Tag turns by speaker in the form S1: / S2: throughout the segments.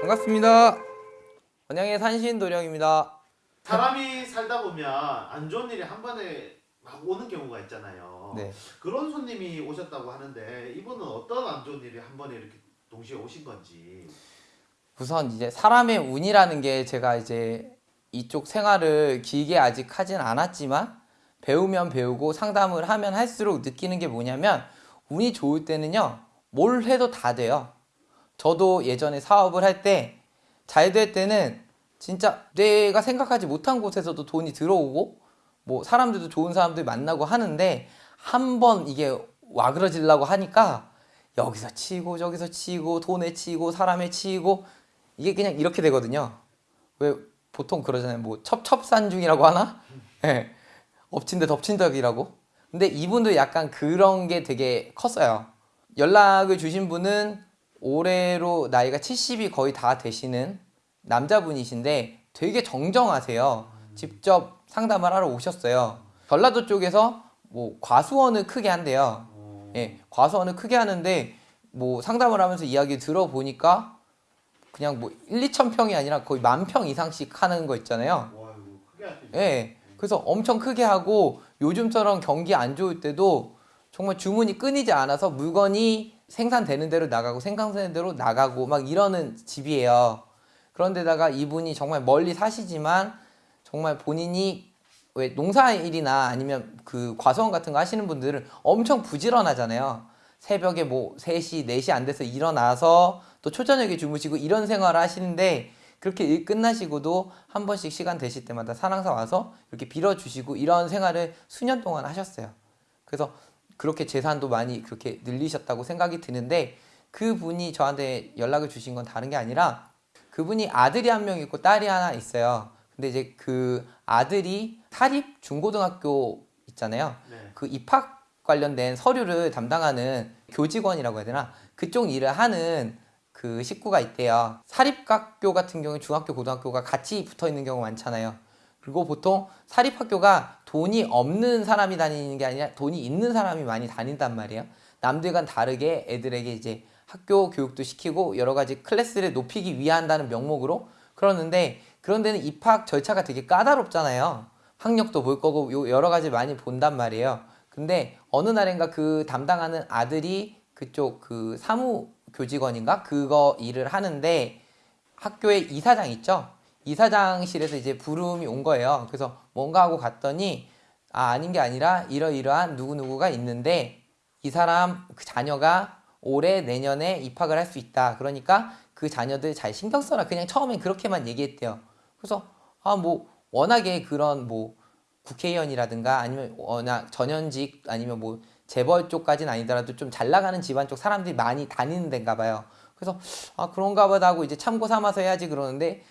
S1: 반갑습니다. 원양의 산신 도령입니다.
S2: 사람이 살다 보면 안 좋은 일이 한 번에 막 오는 경우가 있잖아요.
S1: 네.
S2: 그런 손님이 오셨다고 하는데 이분은 어떤 안 좋은 일이 한 번에 이렇게 동시에 오신 건지.
S1: 우선 이제 사람의 운이라는 게 제가 이제 이쪽 생활을 길게 아직 하진 않았지만 배우면 배우고 상담을 하면 할수록 느끼는 게 뭐냐면 운이 좋을 때는요 뭘 해도 다 돼요. 저도 예전에 사업을 할 때 잘 될 때는 진짜 내가 생각하지 못한 곳에서도 돈이 들어오고 뭐 사람들도 좋은 사람들 만나고 하는데 한 번 이게 와그러지려고 하니까 여기서 치고 저기서 치고 돈에 치고 사람에 치고 이게 그냥 이렇게 되거든요. 왜 보통 그러잖아요. 뭐 첩첩산중이라고 하나? 예. 엎친 데 덮친 덕이라고. 근데 이분도 약간 그런 게 되게 컸어요. 연락을 주신 분은 올해로 나이가 70이 거의 다 되시는 남자분이신데 되게 정정하세요. 직접 상담을 하러 오셨어요. 전라도 쪽에서 뭐 과수원을 크게 한대요. 예, 과수원을 크게 하는데 뭐 상담을 하면서 이야기 들어보니까 그냥 뭐 1, 2천 평이 아니라 거의 만 평 이상씩 하는 거 있잖아요.
S2: 와 이거 크게 하시네.
S1: 예. 그래서 엄청 크게 하고 요즘처럼 경기 안 좋을 때도 정말 주문이 끊이지 않아서 물건이 생산되는 대로 나가고 생산되는 대로 나가고 막 이러는 집이에요. 그런데다가 이분이 정말 멀리 사시지만 정말 본인이 왜 농사일이나 아니면 그 과수원 같은 거 하시는 분들은 엄청 부지런하잖아요. 새벽에 뭐 3시, 4시 안 돼서 일어나서 또 초저녁에 주무시고 이런 생활을 하시는데 그렇게 일 끝나시고도 한 번씩 시간 되실 때마다 사랑사 와서 이렇게 빌어주시고 이런 생활을 수년 동안 하셨어요. 그래서 그렇게 재산도 많이 그렇게 늘리셨다고 생각이 드는데 그분이 저한테 연락을 주신 건 다른 게 아니라 그분이 아들이 한 명 있고 딸이 하나 있어요. 근데 이제 그 아들이 사립 중고등학교 있잖아요.
S2: 네.
S1: 그 입학 관련된 서류를 담당하는 교직원이라고 해야 되나 그쪽 일을 하는 그 식구가 있대요. 사립학교 같은 경우에 중학교, 고등학교가 같이 붙어 있는 경우가 많잖아요. 그리고 보통 사립학교가 돈이 없는 사람이 다니는 게 아니라 돈이 있는 사람이 많이 다닌단 말이에요. 남들과는 다르게 애들에게 이제 학교 교육도 시키고 여러 가지 클래스를 높이기 위한다는 명목으로 그러는데 그런 데는 입학 절차가 되게 까다롭잖아요. 학력도 볼 거고 요- 여러 가지 많이 본단 말이에요. 근데 어느 날인가 그 담당하는 아들이 그쪽 그 사무 교직원인가 그거 일을 하는데 학교에 이사장 있죠? 이사장실에서 이제 부름이 온 거예요. 그래서 뭔가 하고 갔더니 아 아닌 게 아니라 이러이러한 누구누구가 있는데 이 사람 그 자녀가 올해 내년에 입학을 할 수 있다. 그러니까 그 자녀들 잘 신경 써라. 그냥 처음엔 그렇게만 얘기했대요. 그래서 아 뭐 워낙에 그런 뭐 국회의원이라든가 아니면 워낙 전현직 아니면 뭐 재벌 쪽까지는 아니더라도 좀 잘 나가는 집안 쪽 사람들이 많이 다니는 데인가 봐요. 그래서 아 그런가 보다 하고 이제 참고 삼아서 해야지 그러는데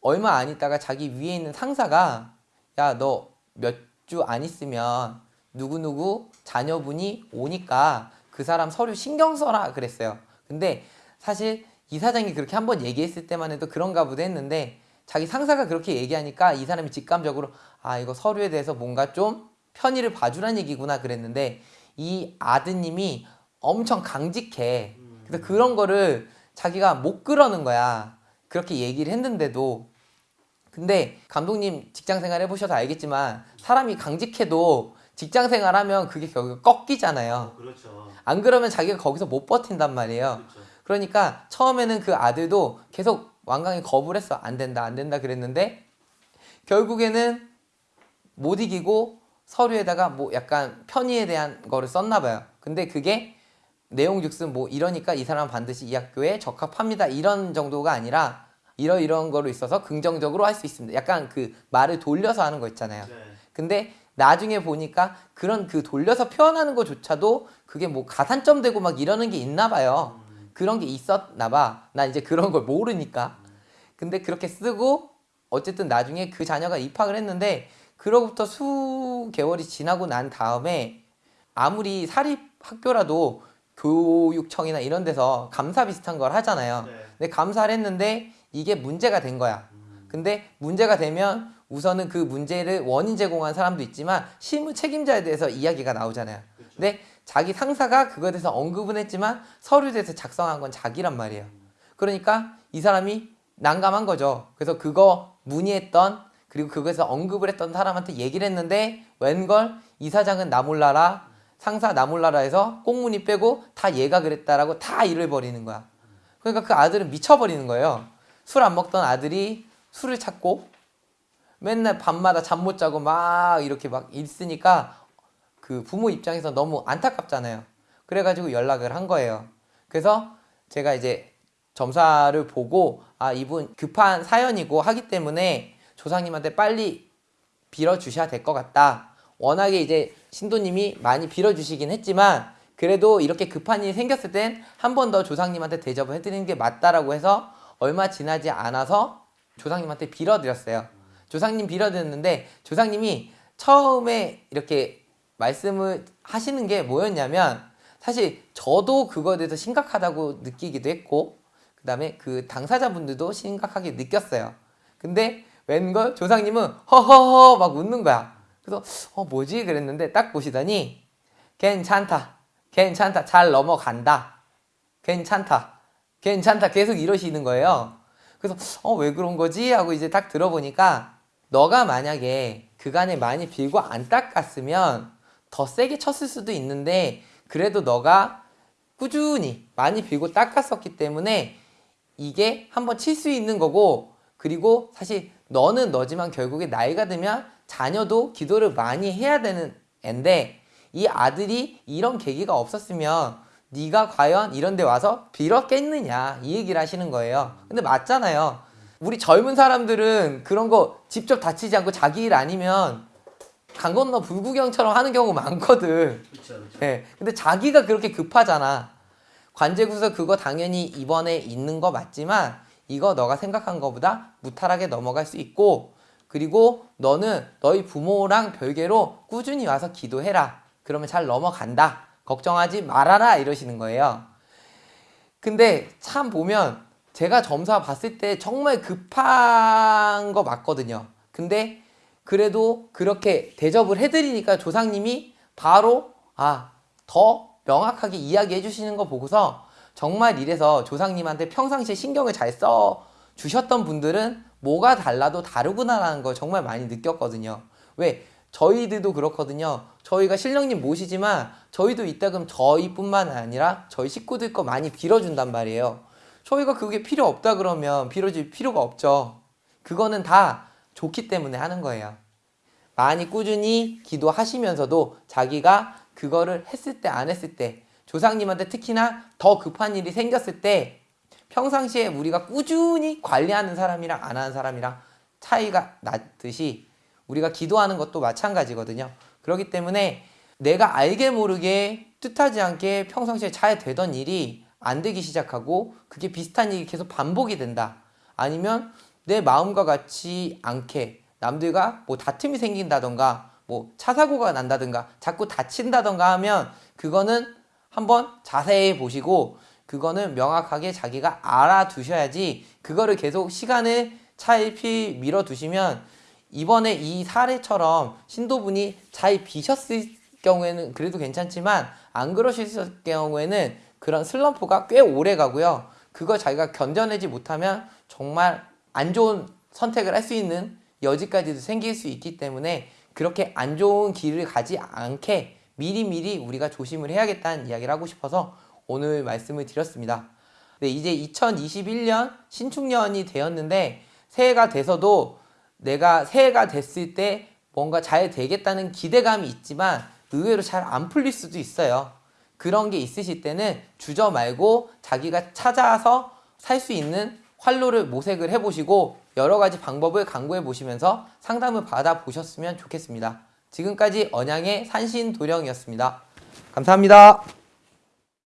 S1: 얼마 안 있다가 자기 위에 있는 상사가 야 너 몇 주 안 있으면 누구누구 자녀분이 오니까 그 사람 서류 신경 써라 그랬어요. 근데 사실 이 사장이 그렇게 한 번 얘기했을 때만 해도 그런가 보다 했는데 자기 상사가 그렇게 얘기하니까 이 사람이 직감적으로 아 이거 서류에 대해서 뭔가 좀 편의를 봐주란 얘기구나 그랬는데 이 아드님이 엄청 강직해. 그래서 그런 거를 자기가 못 그러는 거야. 그렇게 얘기를 했는데도 근데 감독님 직장 생활 해보셔서 알겠지만 사람이 강직해도 직장 생활 하면 그게 결국 꺾이잖아요.
S2: 그렇죠.
S1: 안 그러면 자기가 거기서 못 버틴단 말이에요.
S2: 그렇죠.
S1: 그러니까 처음에는 그 아들도 계속 완강히 거부를 했어. 안 된다, 안 된다 그랬는데 결국에는 못 이기고 서류에다가 뭐 약간 편의에 대한 거를 썼나 봐요. 근데 그게 내용 즉슨 뭐 이러니까 이 사람 은 반드시 이 학교에 적합합니다. 이런 정도가 아니라 이러이러한 거로 있어서 긍정적으로 할 수 있습니다. 약간 그 말을 돌려서 하는 거 있잖아요.
S2: 네.
S1: 근데 나중에 보니까 그런 그 돌려서 표현하는 것조차도 그게 뭐 가산점 되고 막 이러는 게 있나 봐요. 그런 게 있었나 봐. 나 이제 그런 걸 모르니까. 근데 그렇게 쓰고 어쨌든 나중에 그 자녀가 입학을 했는데 그로부터 수 개월이 지나고 난 다음에 아무리 사립 학교라도 교육청이나 이런 데서 감사 비슷한 걸 하잖아요.
S2: 네.
S1: 근데 감사를 했는데 이게 문제가 된 거야. 근데 문제가 되면 우선은 그 문제를 원인 제공한 사람도 있지만 실무 책임자에 대해서 이야기가 나오잖아요. 근데 자기 상사가 그거에 대해서 언급은 했지만 서류에 대해서 작성한 건 자기란 말이에요. 그러니까 이 사람이 난감한 거죠. 그래서 그거 문의했던 그리고 그거에서 언급을 했던 사람한테 얘기를 했는데 웬걸 이 사장은 나 몰라라 상사 나 몰라라 해서 꽁무니 빼고 다 얘가 그랬다라고 다 일을 벌이는 거야. 그러니까 그 아들은 미쳐버리는 거예요. 술 안 먹던 아들이 술을 찾고 맨날 밤마다 잠 못 자고 막 이렇게 막 있으니까 그 부모 입장에서 너무 안타깝잖아요. 그래가지고 연락을 한 거예요. 그래서 제가 이제 점사를 보고 아 이분 급한 사연이고 하기 때문에 조상님한테 빨리 빌어주셔야 될 것 같다. 워낙에 이제 신도님이 많이 빌어주시긴 했지만 그래도 이렇게 급한 일이 생겼을 땐 한 번 더 조상님한테 대접을 해드리는 게 맞다라고 해서 얼마 지나지 않아서 조상님한테 빌어드렸어요. 조상님 빌어드렸는데 조상님이 처음에 이렇게 말씀을 하시는 게 뭐였냐면 사실 저도 그거에 대해서 심각하다고 느끼기도 했고 그 다음에 그 당사자분들도 심각하게 느꼈어요. 근데 웬걸? 조상님은 허허허 막 웃는 거야. 그래서 어 뭐지? 그랬는데 딱 보시더니 괜찮다, 괜찮다, 잘 넘어간다, 괜찮다, 괜찮다. 계속 이러시는 거예요. 그래서 어 왜 그런 거지? 하고 이제 딱 들어보니까 너가 만약에 그간에 많이 빌고 안 닦았으면 더 세게 쳤을 수도 있는데 그래도 너가 꾸준히 많이 빌고 닦았었기 때문에 이게 한번 칠 수 있는 거고 그리고 사실 너는 너지만 결국에 나이가 들면 자녀도 기도를 많이 해야 되는 앤데 이 아들이 이런 계기가 없었으면 네가 과연 이런 데 와서 빌었겠느냐 이 얘기를 하시는 거예요 근데 맞잖아요 우리 젊은 사람들은 그런 거 직접 다치지 않고 자기 일 아니면 강 건너 불구경처럼 하는 경우 많거든
S2: 그렇죠, 그렇죠.
S1: 예. 근데 자기가 그렇게 급하잖아. 관제구서 그거 당연히 이번에 있는 거 맞지만 이거 너가 생각한 거보다 무탈하게 넘어갈 수 있고 그리고 너는 너희 부모랑 별개로 꾸준히 와서 기도해라. 그러면 잘 넘어간다. 걱정하지 말아라 이러시는 거예요. 근데 참 보면 제가 점사 봤을 때 정말 급한 거 맞거든요. 근데 그래도 그렇게 대접을 해드리니까 조상님이 바로 아 더 명확하게 이야기해 주시는 거 보고서 정말 이래서 조상님한테 평상시에 신경을 잘 써 주셨던 분들은 뭐가 달라도 다르구나라는 걸 정말 많이 느꼈거든요. 왜? 저희들도 그렇거든요. 저희가 신령님 모시지만 저희도 이따 그럼 저희뿐만 아니라 저희 식구들 거 많이 빌어준단 말이에요. 저희가 그게 필요 없다 그러면 빌어줄 필요가 없죠. 그거는 다 좋기 때문에 하는 거예요. 많이 꾸준히 기도하시면서도 자기가 그거를 했을 때 안 했을 때 조상님한테 특히나 더 급한 일이 생겼을 때 평상시에 우리가 꾸준히 관리하는 사람이랑 안 하는 사람이랑 차이가 나듯이 우리가 기도하는 것도 마찬가지거든요. 그렇기 때문에 내가 알게 모르게 뜻하지 않게 평상시에 잘 되던 일이 안 되기 시작하고 그게 비슷한 일이 계속 반복이 된다. 아니면 내 마음과 같지 않게 남들과 뭐 다툼이 생긴다던가 뭐 차 사고가 난다든가 자꾸 다친다던가 하면 그거는 한번 자세히 보시고 그거는 명확하게 자기가 알아두셔야지 그거를 계속 시간을 차일피 밀어두시면 이번에 이 사례처럼 신도분이 잘 비셨을 경우에는 그래도 괜찮지만 안 그러셨을 경우에는 그런 슬럼프가 꽤 오래 가고요. 그거 자기가 견뎌내지 못하면 정말 안 좋은 선택을 할 수 있는 여지까지도 생길 수 있기 때문에 그렇게 안 좋은 길을 가지 않게 미리미리 우리가 조심을 해야겠다는 이야기를 하고 싶어서 오늘 말씀을 드렸습니다. 네, 이제 2021년 신축년이 되었는데 새해가 돼서도 내가 새해가 됐을 때 뭔가 잘 되겠다는 기대감이 있지만 의외로 잘 안 풀릴 수도 있어요. 그런 게 있으실 때는 주저 말고 자기가 찾아서 살 수 있는 활로를 모색을 해보시고 여러 가지 방법을 강구해 보시면서 상담을 받아 보셨으면 좋겠습니다. 지금까지 언양의 산신도령이었습니다. 감사합니다.